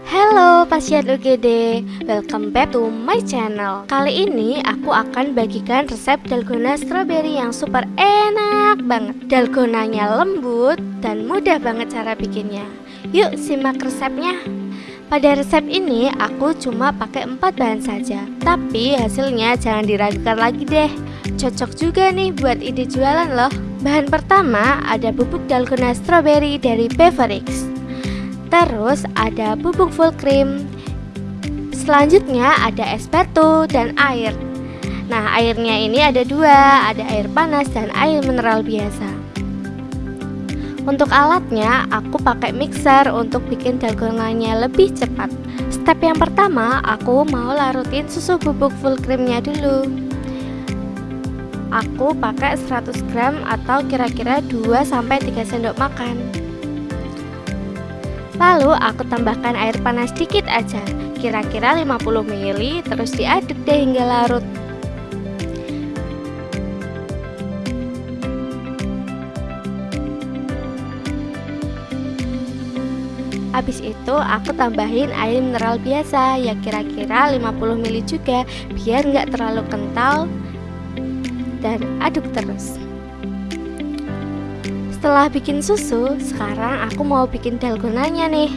Halo pasien UGD, welcome back to my channel. Kali ini aku akan bagikan resep dalgona strawberry yang super enak banget. Dalgonanya lembut dan mudah banget cara bikinnya. Yuk simak resepnya. Pada resep ini aku cuma pakai 4 bahan saja. Tapi hasilnya jangan diragukan lagi deh. Cocok juga nih buat ide jualan loh. Bahan pertama ada bubuk dalgona strawberry dari Beverix Terus ada bubuk full cream. Selanjutnya ada es batu dan air. Nah airnya ini ada dua Ada air panas dan air mineral biasa. Untuk alatnya aku pakai mixer untuk bikin dalgonanya lebih cepat. Step yang pertama aku mau larutin susu bubuk full creamnya dulu. Aku pakai 100 gram atau kira-kira 2-3 sendok makan Lalu aku tambahkan air panas sedikit aja, kira-kira 50 ml terus diaduk deh hingga larut. Habis itu aku tambahin air mineral biasa ya kira-kira 50 ml juga biar nggak terlalu kental dan aduk terus. Setelah bikin susu, sekarang aku mau bikin dalgonanya nih.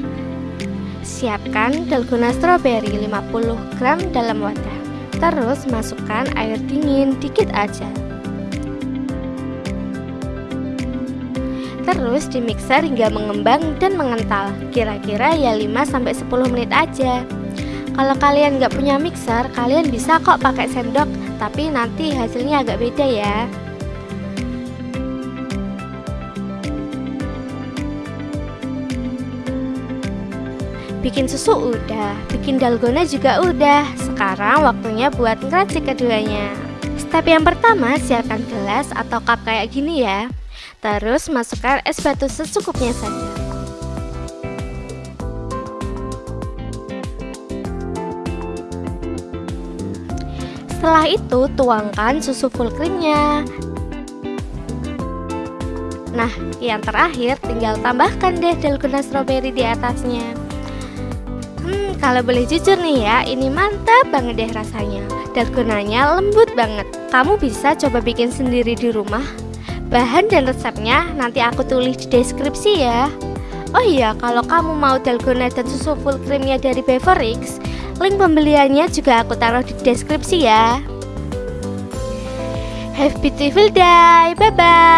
Siapkan dalgona stroberi 50 gram dalam wadah. Terus masukkan air dingin dikit aja. Terus di mixer hingga mengembang dan mengental. Kira-kira ya 5-10 menit aja. Kalau kalian nggak punya mixer, kalian bisa kok pakai sendok. Tapi nanti hasilnya agak beda ya Bikin susu udah, bikin dalgona juga udah. Sekarang waktunya buat ngeracik keduanya. Step yang pertama siapkan gelas atau cup kayak gini ya. Terus masukkan es batu secukupnya saja. Setelah itu tuangkan susu full creamnya. Nah, yang terakhir tinggal tambahkan deh dalgona strawberry di atasnya Hmm, kalau boleh jujur nih ya, ini mantap banget deh rasanya. Dalgonanya lembut banget. Kamu bisa coba bikin sendiri di rumah. Bahan dan resepnya nanti aku tulis di deskripsi ya. Oh iya, kalau kamu mau dalgona dan susu full creamnya dari Beverix, link pembeliannya juga aku taruh di deskripsi ya. Have beautiful day, bye bye.